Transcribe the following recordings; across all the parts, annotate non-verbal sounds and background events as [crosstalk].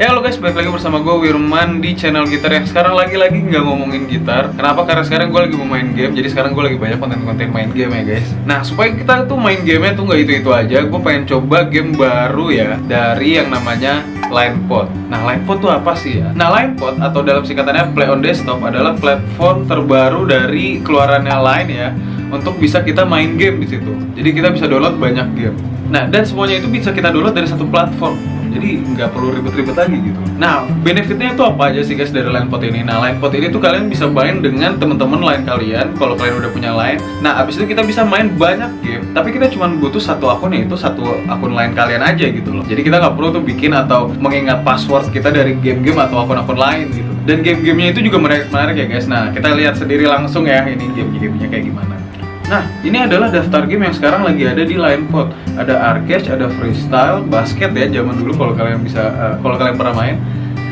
Ya halo guys, balik lagi bersama gue Wirman di channel gitar yang sekarang lagi-lagi nggak ngomongin gitar. Kenapa? Karena sekarang gue lagi mau main game, jadi sekarang gue lagi banyak konten-konten main game ya guys. Nah, supaya kita tuh main gamenya tuh nggak itu-itu aja Gue pengen coba game baru ya Dari yang namanya Linepod Nah, Linepod tuh apa sih ya? Nah, Linepod atau dalam singkatannya Play on Desktop adalah platform terbaru dari keluarannya Line ya Untuk bisa kita main game di situ. Jadi kita bisa download banyak game. Nah, dan semuanya itu bisa kita download dari satu platform jadi nggak perlu ribet-ribet lagi gitu. Nah benefitnya itu apa aja sih guys dari line pot ini? Nah line pot ini tuh kalian bisa main dengan teman-teman lain kalian kalau kalian udah punya line. Nah abis itu kita bisa main banyak game tapi kita cuma butuh satu akun yaitu satu akun lain kalian aja gitu loh. Jadi kita nggak perlu tuh bikin atau mengingat password kita dari game-game atau akun-akun lain gitu. Dan game-gamenya itu juga menarik-menarik ya guys. Nah kita lihat sendiri langsung ya ini game-gamenya kayak gimana Nah, ini adalah daftar game yang sekarang lagi ada di Linepod. Ada arcade, ada freestyle, basket ya zaman dulu kalau kalian bisa uh, kalau kalian pernah main.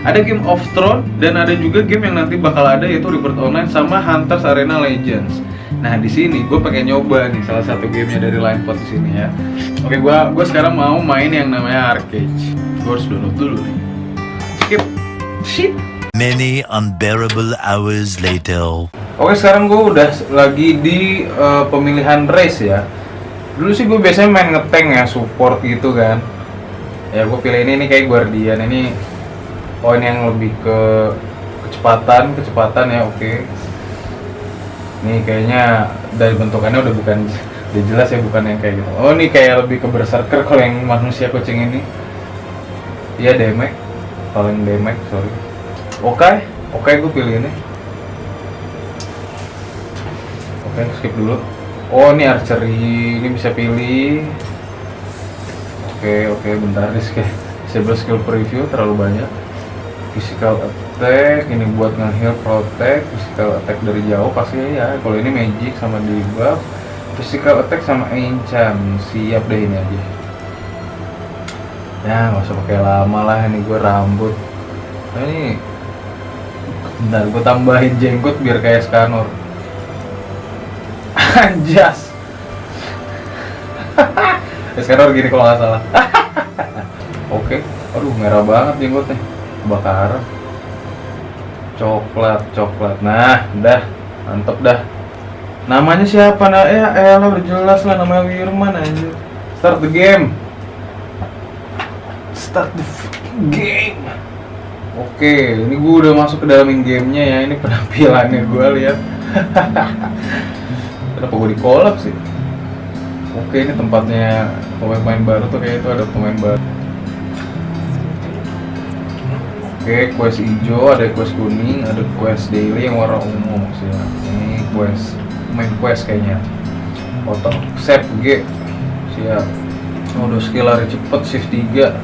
Ada game of Thrones dan ada juga game yang nanti bakal ada yaitu Rebirth Online sama Hunters Arena Legends. Nah di sini gue pengen nyoba nih salah satu gamenya dari Linepod di sini ya. Oke, gue gue sekarang mau main yang namanya arcade. Gue harus download dulu nih. Skip. Shit. Many unbearable hours later. Oke sekarang gue udah lagi di uh, pemilihan race ya. Dulu sih gue biasanya main ngeteng ya, support gitu kan. Ya gue pilih ini, ini kayak Guardian. Ini poin yang lebih ke kecepatan, kecepatan ya oke. Okay. Ini kayaknya dari bentukannya udah bukan Udah jelas ya bukan yang kayak gitu. Oh ini kayak lebih ke berserker kalau yang manusia kucing ini. Iya damage. Paling damage sorry Oke, okay. oke okay, gue pilih ini Oke, skip dulu. Oh, ini archery. Ini bisa pilih. Oke, oke, bentar nih skip. Disable skill preview terlalu banyak. Physical attack, ini buat nge-heal protect, physical attack dari jauh pasti ya. Kalau ini magic sama debuff, physical attack sama enchant. Siap deh ini aja. Ya, nggak usah pakai lama lah ini gue rambut. Nah, ini Bentar, gue tambahin jenggot biar kayak Skanor [laughs] Anjas. [laughs] sekarang gini kalau nggak salah. [laughs] Oke, aduh merah banget jenggotnya, kebakaran. Coklat, coklat. Nah, dah, mantep dah. Namanya siapa? Nah, ya, elah berjelas lah namanya Wirman aja. Start the game. Start the game. Oke, ini gue udah masuk ke dalam gamenya ya. Ini penampilannya gue lihat. [laughs] kenapa gue di kolab sih? Oke ini tempatnya pemain-pemain baru tuh kayak itu ada pemain baru. Oke quest hijau ada quest kuning ada quest daily yang warna ungu. Sih ini quest main quest kayaknya. Foto save G. Siap. Oh, udah skill lari cepet shift 3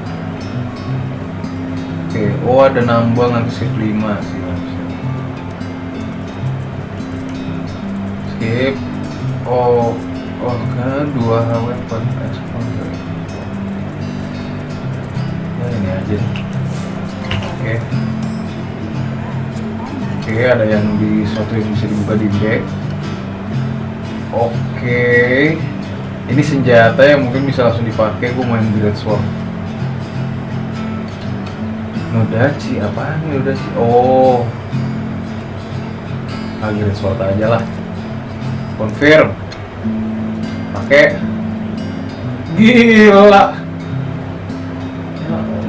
oke oh ada nambah shift 5 siap, siap. skip oh oh kan dua weapon exposure ya ini aja oke okay. oke okay, ada yang di suatu yang bisa dibuka di back oke okay. ini senjata yang mungkin bisa langsung dipakai gue main great sword Nodachi apaan Nodachi oh. Ah great sword aja lah. Confirm. Pakai. Gila.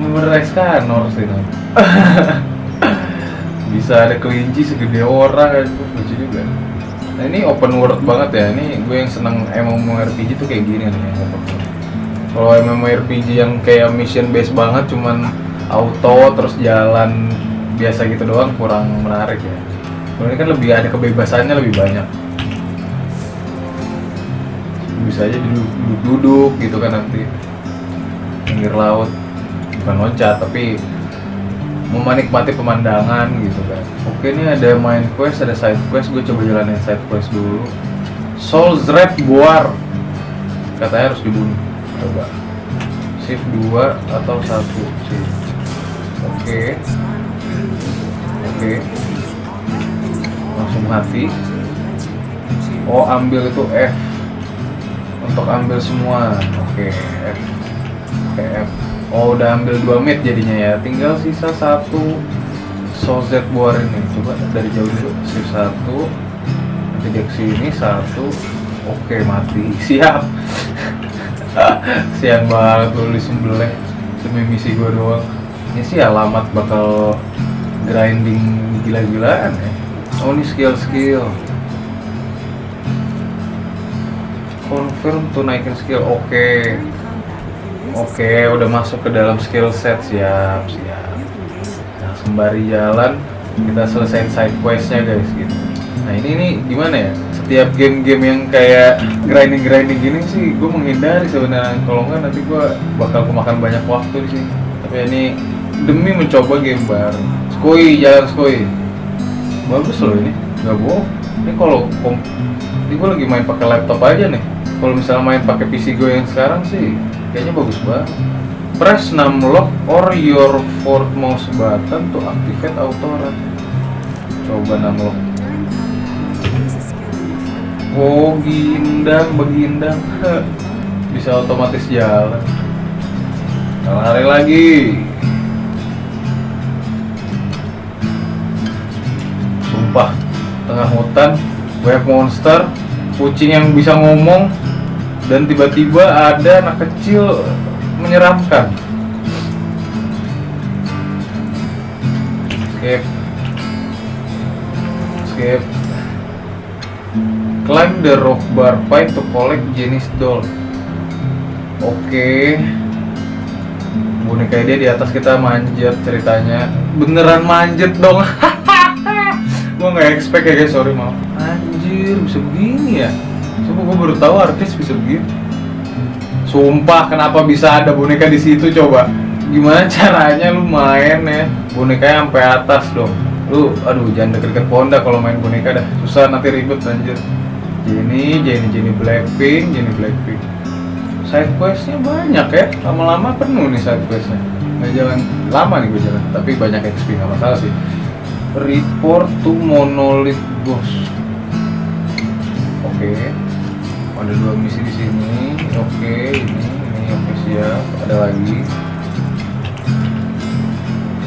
Beneran scanner sih [laughs] bisa ada kelinci segede orang kan lucu juga. Nah ini open world banget ya. Ini gue yang seneng MMORPG tuh kayak gini nih kalau MMORPG yang kayak mission based banget cuman auto terus jalan biasa gitu doang kurang menarik ya. Kalau ini kan lebih ada kebebasannya lebih banyak. Bisa aja duduk-duduk gitu kan nanti. Pinggir laut bukan loncat tapi menikmati pemandangan gitu kan. Oke ini ada main quest ada side quest gue coba jalanin side quest dulu. Soul Red Boar katanya harus dibunuh. Coba. Shift 2 atau satu shift oke oke langsung mati oh ambil itu F untuk ambil semua oke F oke F Oh udah ambil dua mid jadinya ya. Tinggal sisa satu Sozet Boar ini. Coba dari jauh dulu. Shift satu. Nanti dia ke sini satu. Oke mati. [laughs] Siap. [laughs] Sian banget lu disembelih demi misi gua doang. Ini sih alamat bakal grinding gila-gilaan ya. Oh skill-skill. Confirm tuh naikin skill. Oke. Oke, udah masuk ke dalam skill set siap, siap. Nah, sembari jalan kita selesaiin side questnya guys gitu. Nah ini nih gimana ya? Setiap game-game yang kayak grinding-grinding gini sih, gue menghindari sebenarnya. Kalau nggak nanti gue bakal kemakan banyak waktu sini. Tapi ini demi mencoba game baru. Skoi, jalan Skoi. Bagus loh ini, nggak bohong. Ini kalau kom- ini gue lagi main pakai laptop aja nih. Kalau misalnya main pakai PC gue yang sekarang sih, kayaknya bagus banget. Press 6 lock or your fourth mouse button to activate auto run. Coba 6 lock. Oh, gindang, begindang. [laughs] Bisa otomatis jalan. Lari lagi. Tengah hutan, banyak monster, kucing yang bisa ngomong, dan tiba-tiba ada anak kecil menyeramkan. Skip. Skip. Climb the rock bar pipe to collect jenis doll. Oke. Boneka dia di atas kita manjat ceritanya. Beneran manjat dong. [laughs] gua nggak expect ya guys, sorry maaf. Anjir, bisa begini ya? Coba gua baru tahu artis bisa begini. Sumpah, kenapa bisa ada boneka di situ coba? Gimana [laughs] caranya lu main ya? Bonekanya sampai atas dong. Lu, aduh, jangan deket-deket pohon dah kalau main boneka dah. Susah nanti ribet anjir. Jenny, Jenny, Jenny Blackpink, Jenny Blackpink. Side questnya banyak ya, lama-lama penuh nih side questnya. Nggak jalan lama nih gue jalan, tapi banyak XP nggak masalah sih. Report to Monolith Ghost. Oke, ada dua misi di sini. Oke, ini, ini oke siap. Ada lagi.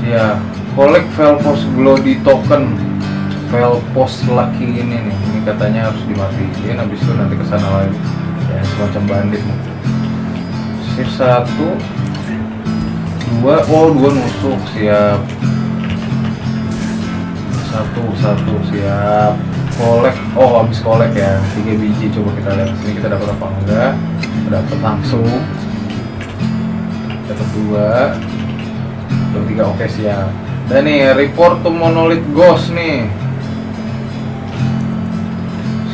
Siap. Collect Velpos Glody Token. Velpos Lucky ini nih. Ini katanya harus dimatiin. Habis itu nanti ke sana lagi. Ya semacam bandit nih. Sip satu, dua. Oh dua nusuk siap. Satu satu siap. Kolek. Oh habis kolek ya. Tiga biji. Coba kita lihat sini kita dapat apa enggak. Dapat langsung. Dapat dua. Dapat tiga. Oke siap. Dan nih report to monolith ghost nih.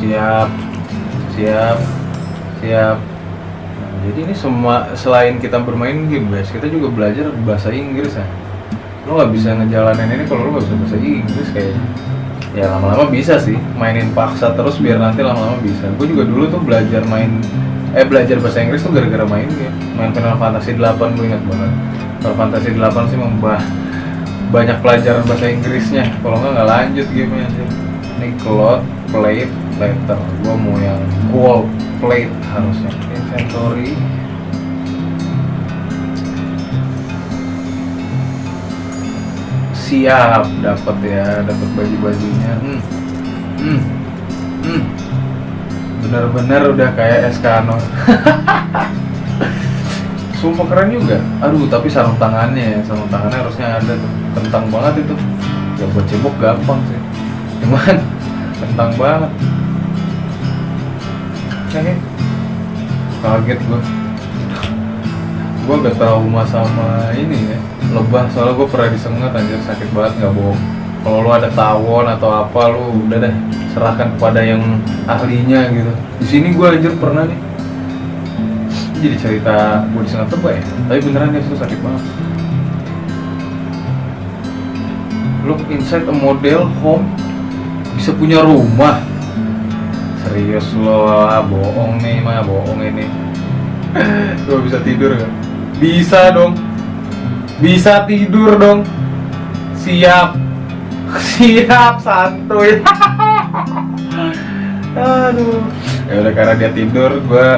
Siap. Siap. Siap. Nah, jadi ini semua selain kita bermain game guys, kita juga belajar bahasa Inggris ya. Lo nggak bisa ngejalanin ini kalau lo nggak bisa bahasa Inggris kayaknya. Ya lama-lama bisa sih, mainin paksa terus biar nanti lama-lama bisa. Gue juga dulu tuh belajar main, eh belajar bahasa Inggris tuh gara-gara main game. Main Final Fantasy 8 gue ingat banget. Final Fantasy 8 sih membah banyak pelajaran bahasa Inggrisnya. Kalau nggak nggak lanjut gamenya sih. Ini cloud plate letter. Gue mau yang gold plate harusnya. Inventory. Siap, dapat ya, dapat baju-bajunya. Hmm. Hmm. Hmm. Bener-bener udah kayak Eskano. [laughs] Sumpah keren juga. Aduh, tapi sarung tangannya ya, sarung tangannya harusnya ada tuh. Kentang banget itu. Ya buat cebok gampang sih. Cuman [laughs] kentang banget. Kaget gua. Gua gak trauma sama ini ya. Lebah soalnya gua pernah disengat anjir sakit banget nggak bohong. Kalau lu ada tawon atau apa lu udah deh serahkan kepada yang ahlinya gitu. Di sini gua anjir pernah nih jadi cerita gue disengat tebak ya tapi beneran guys itu sakit banget look inside a model home bisa punya rumah serius lo ah, bohong nih mah bohong ini [laughs] gue bisa tidur gak? Bisa dong bisa tidur dong siap [laughs] siap santuy [laughs] aduh ya udah karena dia tidur gue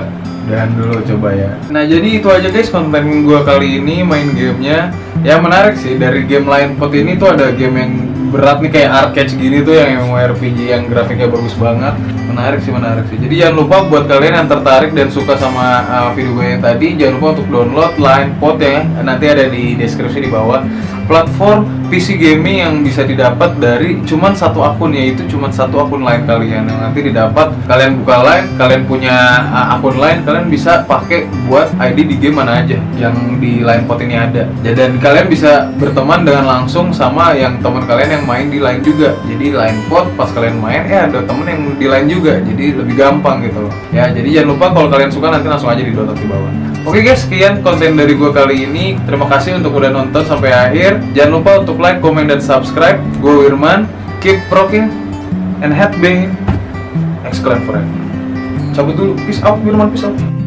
Dan dulu coba ya. Nah jadi itu aja guys konten gue kali ini main gamenya. Ya menarik sih dari game lain pot ini tuh ada game yang berat nih kayak arcade gini tuh yang RPG yang grafiknya bagus banget. Menarik sih menarik sih. Jadi jangan lupa buat kalian yang tertarik dan suka sama uh, video gue yang tadi jangan lupa untuk download Line Pot ya. Nanti ada di deskripsi di bawah. Platform PC gaming yang bisa didapat dari cuman satu akun yaitu cuman satu akun lain kalian yang nanti didapat kalian buka line kalian punya uh, akun lain kalian bisa pakai buat ID di game mana aja yang di line pot ini ada Ya, dan kalian bisa berteman dengan langsung sama yang teman kalian yang main di line juga jadi line pot pas kalian main eh ada temen yang di line juga jadi lebih gampang gitu loh ya jadi jangan lupa kalau kalian suka nanti langsung aja di download di bawah Oke guys, sekian konten dari gue kali ini. Terima kasih untuk udah nonton sampai akhir. Jangan lupa untuk like, comment, dan subscribe. Gue Wirman. Keep rocking and headbanging. Exclaim forever. Cabut dulu. Peace out, Wirman. Peace out.